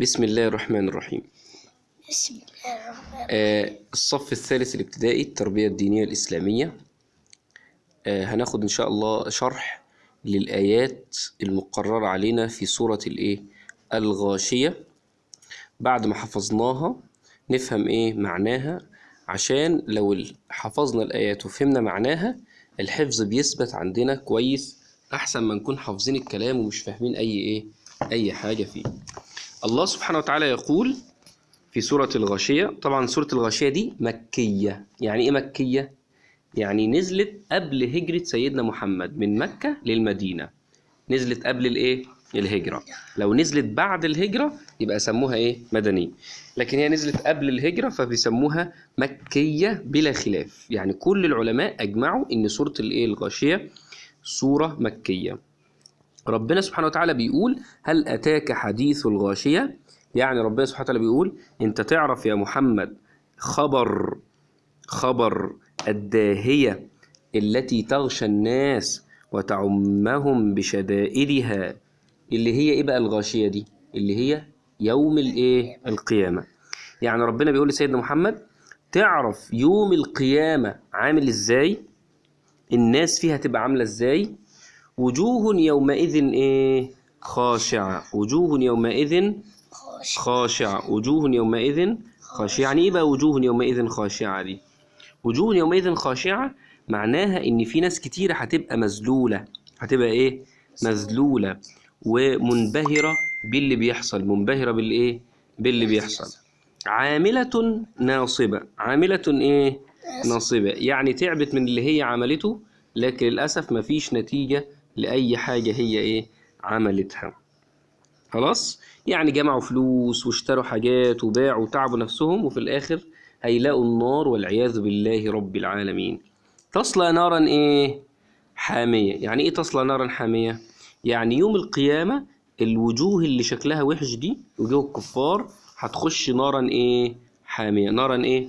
بسم الله الرحمن الرحيم. بسم الله الرحمن آه، الصف الثالث الابتدائي التربية الدينية الإسلامية. آه، هناخد إن شاء الله شرح للآيات المقررة علينا في سورة الإيه؟ الغاشية. بعد ما حفظناها نفهم إيه معناها؟ عشان لو حفظنا الآيات وفهمنا معناها الحفظ بيثبت عندنا كويس أحسن ما نكون حافظين الكلام ومش فاهمين أي إيه؟ أي حاجة فيه. الله سبحانه وتعالى يقول في سورة الغاشية طبعا سورة الغاشية دي مكية. يعني إيه مكية؟ يعني نزلت قبل هجرة سيدنا محمد من مكة للمدينة. نزلت قبل الإيه؟ الهجرة. لو نزلت بعد الهجرة يبقى سموها إيه؟ مدنية. لكن هي نزلت قبل الهجرة فبيسموها مكية بلا خلاف. يعني كل العلماء أجمعوا إن سورة الإيه؟ الغاشية سورة مكية. ربنا سبحانه وتعالى بيقول هل أتاك حديث الغاشية؟ يعني ربنا سبحانه وتعالى بيقول أنت تعرف يا محمد خبر خبر الداهية التي تغشى الناس وتعمهم بشدائدها اللي هي إيه بقى الغاشية دي؟ اللي هي يوم الإيه؟ القيامة. يعني ربنا بيقول لسيدنا محمد تعرف يوم القيامة عامل إزاي؟ الناس فيها تبقى عاملة إزاي؟ وجوه يومئذ إيه؟ خاشعة. وجوه يومئذ خاش خاشعة. وجوه يومئذ خاشعة. يعني إيه بقى وجوه يومئذ خاشعة دي؟ وجوه يومئذ خاشعة معناها إن في ناس كتيرة هتبقى مذلولة. هتبقى إيه؟ مذلولة. ومنبهرة باللي بيحصل. منبهرة بالإيه؟ باللي بيحصل. عاملة ناصبة. عاملة إيه؟ ناصبة. يعني تعبت من اللي هي عملته لكن للأسف مفيش نتيجة لأي حاجة هي إيه؟ عملتها. خلاص؟ يعني جمعوا فلوس واشتروا حاجات وباعوا وتعبوا نفسهم وفي الآخر هيلاقوا النار والعياذ بالله رب العالمين. تصلى نارا إيه؟ حامية. يعني إيه تصلى نارا حامية؟ يعني يوم القيامة الوجوه اللي شكلها وحش دي وجوه الكفار هتخش نارا إيه؟ حامية. نارا إيه؟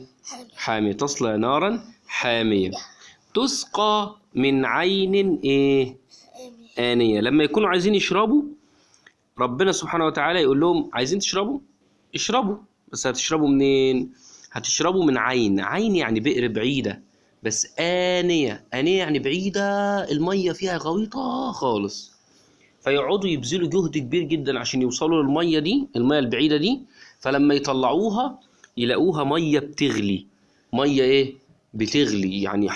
حامية. تصلى نارا حامية. تسقى من عين إيه؟ آنية. لما يكونوا عايزين يشربوا ربنا سبحانه وتعالى يقول لهم عايزين تشربوا؟ اشربوا. بس هتشربوا منين؟ هتشربوا من عين. عين يعني بئر بعيدة. بس آنية. آنية يعني بعيدة المية فيها غويطة خالص. فيقعدوا يبذلوا جهد كبير جدا عشان يوصلوا للمية دي المية البعيدة دي. فلما يطلعوها يلاقوها مية بتغلي. مية إيه؟ بتغلي. يعني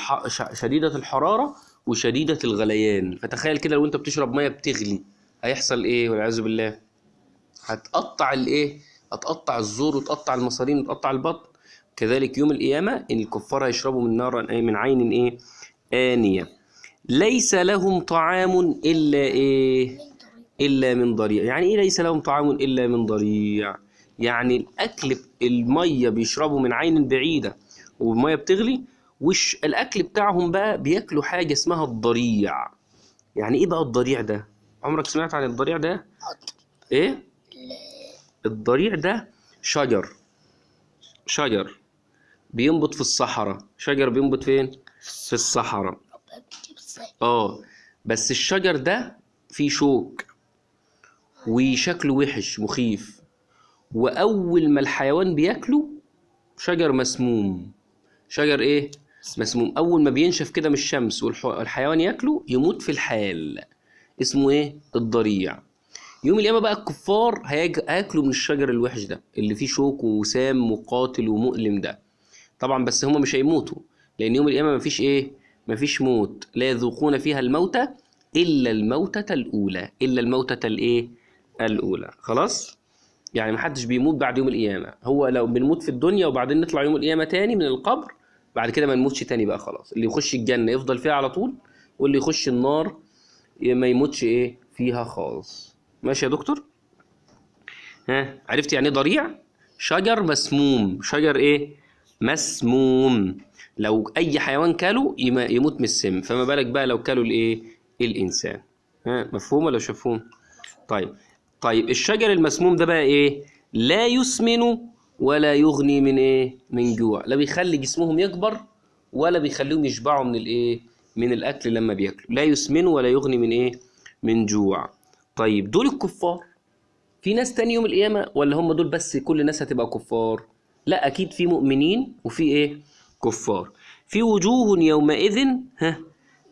شديدة الحرارة. وشديدة الغليان. فتخيل كده لو انت بتشرب مية بتغلي. هيحصل إيه والعياذ بالله؟ هتقطع الايه؟ هتقطع الزور وتقطع المصارين وتقطع البطن. كذلك يوم القيامة إن الكفار هيشربوا من نار إيه؟ من عين إيه آنية. ليس لهم طعام إلا إيه؟ إلا من ضريع. يعني إيه ليس لهم طعام إلا من ضريع؟ يعني الأكل المية بيشربوا من عين بعيدة والمية بتغلي وش الأكل بتاعهم بقى بياكلوا حاجة اسمها الضريع. يعني إيه بقى الضريع ده؟ عمرك سمعت عن الضريع ده؟ إيه؟ الضريع ده شجر. شجر. بينبت في الصحراء. شجر بينبت فين؟ في الصحراء. آه. بس الشجر ده فيه شوك. وشكله وحش مخيف. وأول ما الحيوان بياكله شجر مسموم. شجر إيه؟ مسموم أول ما بينشف كده من الشمس والحيوان ياكله يموت في الحال. اسمه إيه؟ الضريع. يوم القيامة بقى الكفار هياكلوا من الشجر الوحش ده اللي فيه شوك وسام وقاتل ومؤلم ده. طبعا بس هم مش هيموتوا لأن يوم القيامة مفيش إيه؟ مفيش موت. لا يذوقون فيها الموت إلا الموتة الأولى إلا الموتة الإيه؟ الأولى. خلاص؟ يعني محدش بيموت بعد يوم القيامة. هو لو بنموت في الدنيا وبعدين نطلع يوم القيامة تاني من القبر بعد كده ما نموتش تاني بقى خلاص. اللي يخش الجنة يفضل فيها على طول واللي يخش النار ما يموتش إيه؟ فيها خالص. ماشي يا دكتور؟ ها؟ عرفت يعني إيه ضريع؟ شجر مسموم. شجر إيه؟ مسموم. لو أي حيوان كاله يم- يموت من السم. فما بالك بقى لو كاله الإيه؟ الإنسان. ها؟ مفهوم ولا مش مفهوم؟ طيب. طيب الشجر المسموم ده بقى إيه؟ لا يسمن ولا يغني من إيه؟ من جوع. لا بيخلي جسمهم يكبر ولا بيخليهم يشبعوا من الإيه؟ من الأكل لما بياكلوا. لا يسمن ولا يغني من إيه؟ من جوع. طيب دول الكفار. في ناس تاني يوم القيامة ولا هم دول بس كل الناس هتبقى كفار؟ لا أكيد في مؤمنين وفي إيه؟ كفار. في وجوه يومئذ ها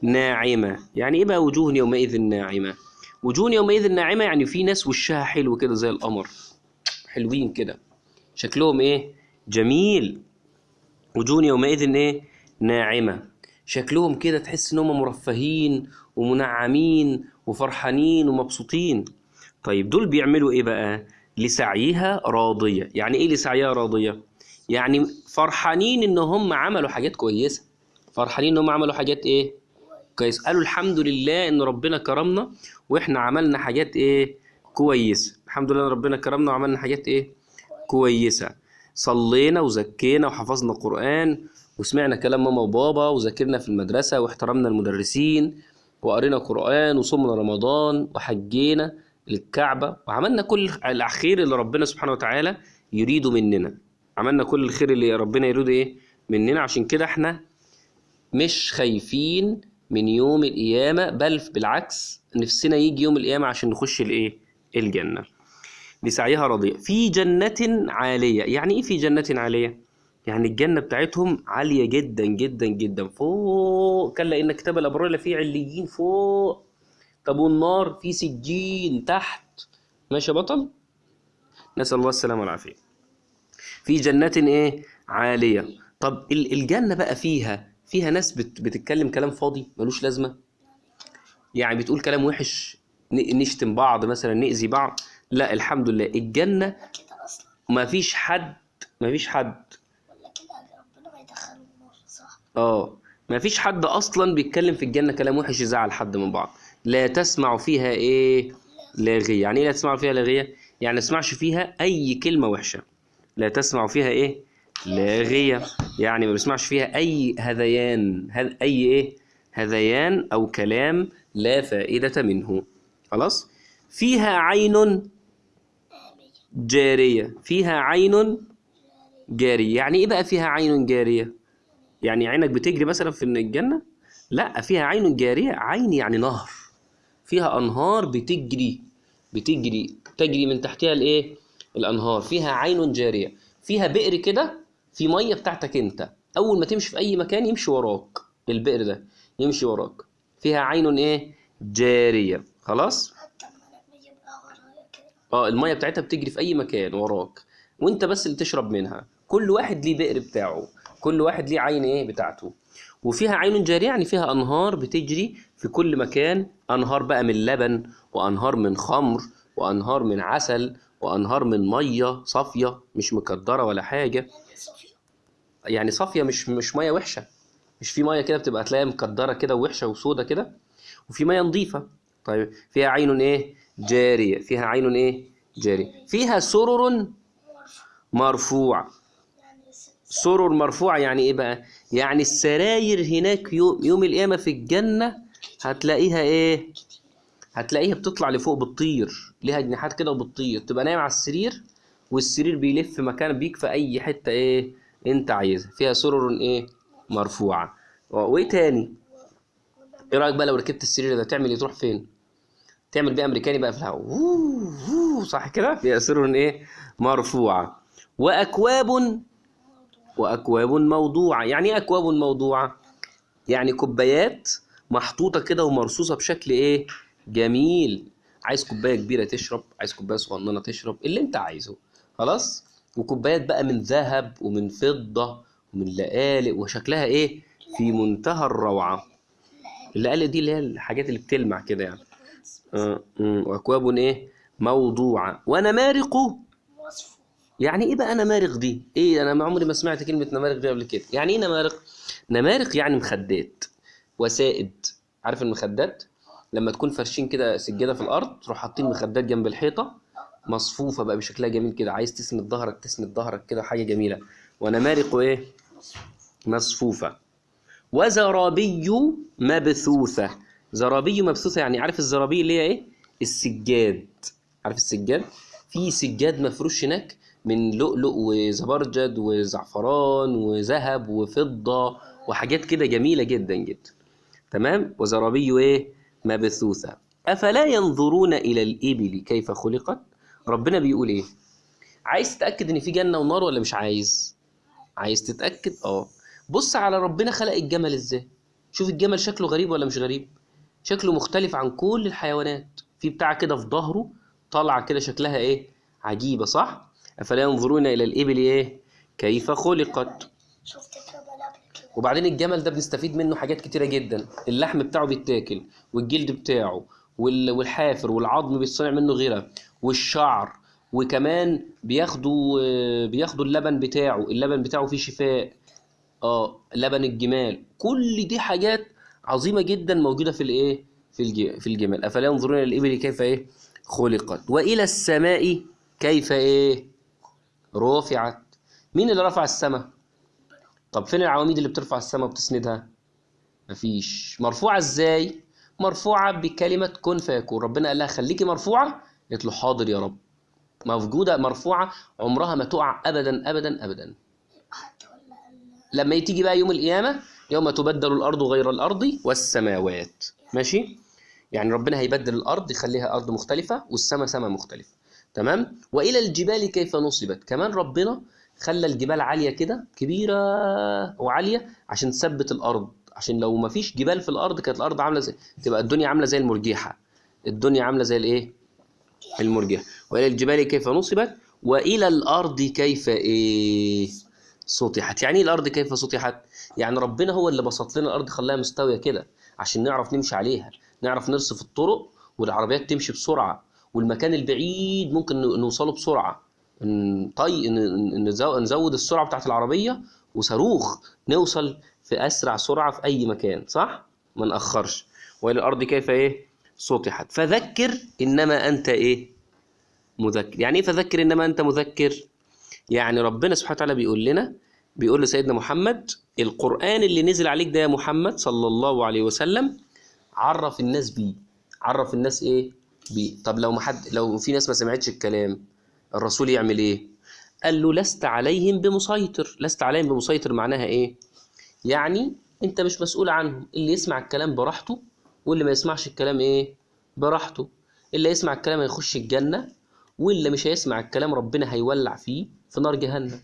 ناعمة. يعني إيه بقى وجوه يومئذ ناعمة؟ وجوه يومئذ ناعمة يعني في ناس وشها حلو كده زي القمر. حلوين كده. شكلهم إيه؟ جميل. وجوه يومئذ إيه؟ ناعمة. شكلهم كده تحس إن هم مرفهين ومنعمين وفرحانين ومبسوطين. طيب دول بيعملوا إيه بقى؟ لسعيها راضية. يعني إيه لسعيها راضية؟ يعني فرحانين إن هم عملوا حاجات كويسة. فرحانين إن هم عملوا حاجات إيه؟ كويس قالوا الحمد لله إن ربنا كرمنا وإحنا عملنا حاجات إيه؟ كويسة. الحمد لله إن ربنا كرمنا وعملنا حاجات إيه؟ كويسة. صلينا وزكينا وحفظنا قرآن وسمعنا كلام ماما وبابا وذاكرنا في المدرسة واحترمنا المدرسين وقرينا قرآن وصمنا رمضان وحجينا الكعبة وعملنا كل الخير اللي ربنا سبحانه وتعالى يريده مننا. عملنا كل الخير اللي ربنا يريده إيه؟ مننا. عشان كده إحنا مش خايفين من يوم القيامة بل بالعكس نفسنا يجي يوم القيامة عشان نخش الإيه؟ الجنة. لسعيها راضية في جنة عالية. يعني إيه في جنة عالية؟ يعني الجنة بتاعتهم عالية جدا جدا جدا. فوق. كلا إن كتاب الأبرار لفي عليين. فوق. طب والنار في سجين تحت. ماشي يا بطل؟ نسأل الله السلامة والعافية. في جنات إيه؟ عالية. طب ال- الجنة بقى فيها فيها ناس بت بتتكلم كلام فاضي؟ ملوش لازمة؟ يعني بتقول كلام وحش؟ نشتم بعض مثلا نأذي بعض؟ لا الحمد لله. الجنة ما فيش حد ما فيش حد. آه. ما فيش حد أصلا بيتكلم في الجنة كلام وحش يزعل حد من بعض. لا تسمع فيها إيه؟ لاغية يعني إيه لا تسمع فيها لاغية يعني تسمعش فيها أي كلمة وحشة. لا تسمع فيها إيه؟ لاغية يعني ما بيسمعش فيها أي هذيان هذ أي إيه؟ هذيان أو كلام لا فائدة منه. خلاص؟ فيها عين جارية. فيها عين جارية. يعني إيه بقى فيها عين جارية؟ يعني عينك بتجري مثلا في الجنة؟ لا فيها عين جارية عين يعني نهر. فيها أنهار بتجري بتجري تجري من تحتها الإيه؟ الأنهار. فيها عين جارية. فيها بئر كده في مية بتاعتك أنت. أول ما تمشي في أي مكان يمشي وراك. البئر ده يمشي وراك. فيها عين إيه؟ جارية. خلاص؟ آه المية بتاعتها بتجري في أي مكان وراك وأنت بس اللي تشرب منها. كل واحد ليه بئر بتاعه كل واحد ليه عين إيه بتاعته. وفيها عين جارية يعني فيها أنهار بتجري في كل مكان. أنهار بقى من لبن وأنهار من خمر وأنهار من عسل وأنهار من مية صافية مش مكدرة ولا حاجة. يعني يعني صافية مش مش مية وحشة. مش في مية كده بتبقى تلاقيها مكدرة كده ووحشة وسودة كده. وفي مية نظيفة. طيب فيها عين إيه؟ جارية. فيها عين إيه؟ جارية. فيها سرر مرفوع مرفوع سرر مرفوعة يعني إيه بقى؟ يعني السراير هناك يوم, القيامة في الجنة هتلاقيها إيه؟ هتلاقيها بتطلع لفوق بتطير. ليها جناحات كده وبتطير. تبقى نايم على السرير والسرير بيلف مكان بيك في أي حتة إيه؟ أنت عايزها. فيها سرر إيه؟ مرفوعة. وإيه تاني؟ إيه رأيك بقى لو ركبت السرير ده تعمل إيه؟ تروح فين؟ تعمل بيه أمريكاني بقى في الهواء صح كده؟ فيها سرر إيه؟ مرفوعة. وأكواب وأكواب موضوعة. يعني إيه أكواب موضوعة؟ يعني كوبايات محطوطة كده ومرصوصة بشكل إيه؟ جميل. عايز كوباية كبيرة تشرب عايز كوباية صغننة تشرب اللي أنت عايزه. خلاص؟ وكوبايات بقى من ذهب ومن فضة ومن لآلئ وشكلها إيه؟ في منتهى الروعة. اللآلئ دي اللي هي الحاجات اللي بتلمع كده يعني. آه، مم، وأكواب إيه؟ موضوعة. ونمارق يعني إيه بقى نمارق دي؟ أنا ما عمري ما سمعت كلمة نمارق دي قبل كده، يعني إيه نمارق؟ نمارق يعني مخدات. وسائد، عارف المخدات؟ لما تكون فرشين كده سجادة في الأرض تروح حاطين مخدات جنب الحيطة مصفوفة بقى بشكلها جميل كده، عايز تسند ظهرك تسند ظهرك كده حاجة جميلة، ونمارق إيه؟ مصفوفة. وزرابي مبثوثة. زرابي مبثوثة يعني عارف الزرابي اللي هي إيه؟ السجاد. عارف السجاد؟ في سجاد مفروش هناك من لؤلؤ وزبرجد وزعفران وذهب وفضة وحاجات كده جميلة جدا جدا. تمام؟ وزرابي إيه؟ مبثوثة. أفلا ينظرون إلى الإبل كيف خلقت؟ ربنا بيقول إيه؟ عايز تتأكد إن في جنة ونار ولا مش عايز؟ عايز تتأكد؟ آه. بص على ربنا خلق الجمل إزاي. شوف الجمل شكله غريب ولا مش غريب؟ شكله مختلف عن كل الحيوانات. في بتاع كده في ظهره طالعة كده شكلها إيه؟ عجيبة صح؟ أفلا ينظرون إلى الإبل إيه؟ كيف خلقت؟ وبعدين الجمل ده بنستفيد منه حاجات كتيرة جدا. اللحم بتاعه بيتاكل والجلد بتاعه وال- والحافر والعظم بيتصنع منه غيره والشعر وكمان بياخدوا آه، بياخدوا اللبن بتاعه. اللبن بتاعه فيه شفاء آه لبن الجمال. كل دي حاجات عظيمة جدا موجودة في الإيه؟ في في الجمال. أفلا ينظرون إلى الإبل كيف إيه؟ خلقت. وإلى السماء كيف إيه؟ رفعت مين اللي رفع السماء؟ طب فين العواميد اللي بترفع السماء وبتسندها؟ مفيش. مرفوعة إزاي؟ مرفوعة بكلمة كن فيكون. ربنا قال لها خليكي مرفوعة؟ قالت له حاضر يا رب. موجودة مرفوعة عمرها ما تقع حتى ولا ال- لما تيجي بقى يوم القيامة يوم تبدل الأرض غير الأرض والسماوات. ماشي؟ يعني ربنا هيبدل الأرض يخليها أرض مختلفة والسماء سماء مختلفة تمام؟ وإلى الجبال كيف نصبت؟ كمان ربنا خلى الجبال عالية كده كبيرة وعالية عشان تثبت الأرض. عشان لو ما فيش جبال في الأرض كانت الأرض عاملة زي تبقى الدنيا عاملة زي المرجحة الدنيا عاملة زي الإيه؟ المرجحة وإلى الجبال كيف نصبت؟ وإلى الأرض كيف إيه؟ سطحت. يعني إيه الأرض كيف سطحت؟ يعني ربنا هو اللي بسط لنا الأرض خلاها مستوية كده عشان نعرف نمشي عليها نعرف نرصف الطرق والعربيات تمشي بسرعة والمكان البعيد ممكن نوصله بسرعة. طي نزود السرعة بتاعت العربية وصاروخ نوصل في أسرع سرعة في أي مكان صح؟ ما نأخرش. وإلى الأرض كيف إيه؟ سطحت. فذكر إنما أنت إيه؟ مذكر يعني إيه فذكر إنما أنت مذكر؟ يعني ربنا سبحانه وتعالى بيقول لنا بيقول لسيدنا محمد القرآن اللي نزل عليك ده يا محمد صلى الله عليه وسلم عرف الناس بيه. عرف الناس إيه؟ بيه. طب لو ما حد لو في ناس ما سمعتش الكلام الرسول يعمل إيه؟ قال له لست عليهم بمسيطر. لست عليهم بمسيطر معناها إيه؟ يعني أنت مش مسؤول عنهم. اللي يسمع الكلام براحته واللي ما يسمعش الكلام إيه؟ براحته. اللي يسمع الكلام هيخش الجنة. واللي مش هيسمع الكلام ربنا هيولع فيه في نار جهنم.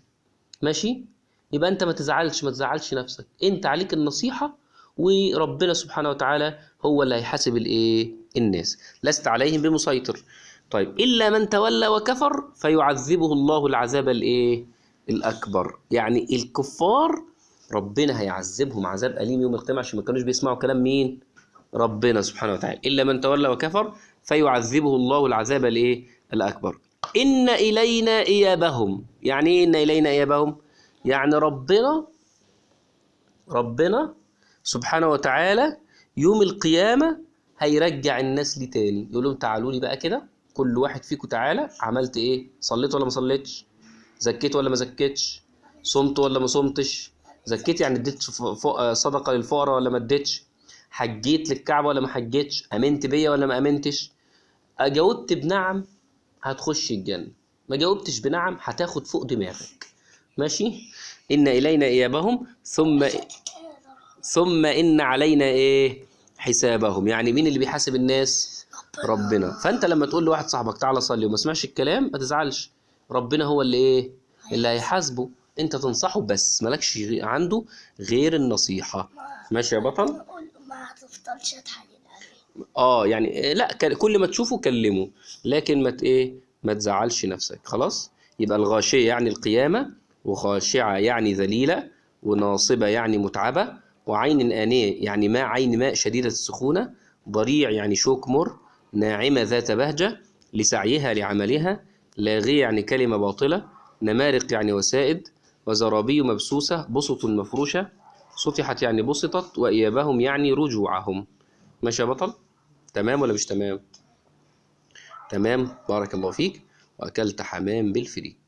ماشي؟ يبقى انت ما تزعلش ما تزعلش نفسك. انت عليك النصيحة وربنا سبحانه وتعالى هو اللي هيحاسب الايه؟ الناس. لست عليهم بمسيطر. طيب إلا من تولى وكفر فيعذبه الله العذاب الايه؟ الأكبر. يعني الكفار ربنا هيعذبهم عذاب أليم يوم القيامة عشان ما كانوش بيسمعوا كلام مين؟ ربنا سبحانه وتعالى. إلا من تولى وكفر فيعذبه الله العذاب الايه؟ الأكبر. إن إلينا إيابهم. يعني إيه إن إلينا إيابهم؟ يعني ربنا ربنا سبحانه وتعالى يوم القيامة هيرجع الناس لي تاني. يقول لهم تعالوا لي بقى كده. كل واحد فيكم تعالى. عملت إيه؟ صليت ولا ما صليتش؟ زكيت ولا ما زكيتش؟ صمت ولا ما صمتش؟ زكيت يعني اديت صدقة للفقراء ولا ما اديتش؟ حجيت للكعبة ولا ما حجيتش؟ آمنت بيا ولا ما آمنتش؟ جاوبت بنعم. هتخش الجنة. ما جاوبتش بنعم هتاخد فوق دماغك. ماشي؟ إن إلينا إيابهم ثم ثم إن علينا إيه؟ حسابهم. يعني مين اللي بيحاسب الناس؟ ربنا. فأنت لما تقول لواحد صاحبك تعالى صلي وما سمعش الكلام ما تزعلش. ربنا هو اللي إيه؟ اللي هيحاسبه. أنت تنصحه بس مالكش عنده غير النصيحة. ماشي يا بطل؟ ما تحلل عليه آه يعني لا ك- كل ما تشوفه كلمه لكن ما إيه ما تزعلش نفسك خلاص؟ يبقى الغاشية يعني القيامة وخاشعة يعني ذليلة وناصبة يعني متعبة وعين آنية يعني ماء عين ماء شديدة السخونة ضريع يعني شوك مر ناعمة ذات بهجة لسعيها لعملها لاغية يعني كلمة باطلة نمارق يعني وسائد وزرابي مبسوسة بسط مفروشة سطحت يعني بسطت وإيابهم يعني رجوعهم. ماشي يا بطل؟ تمام ولا مش تمام؟ تمام بارك الله فيك وأكلت حمام بالفريك.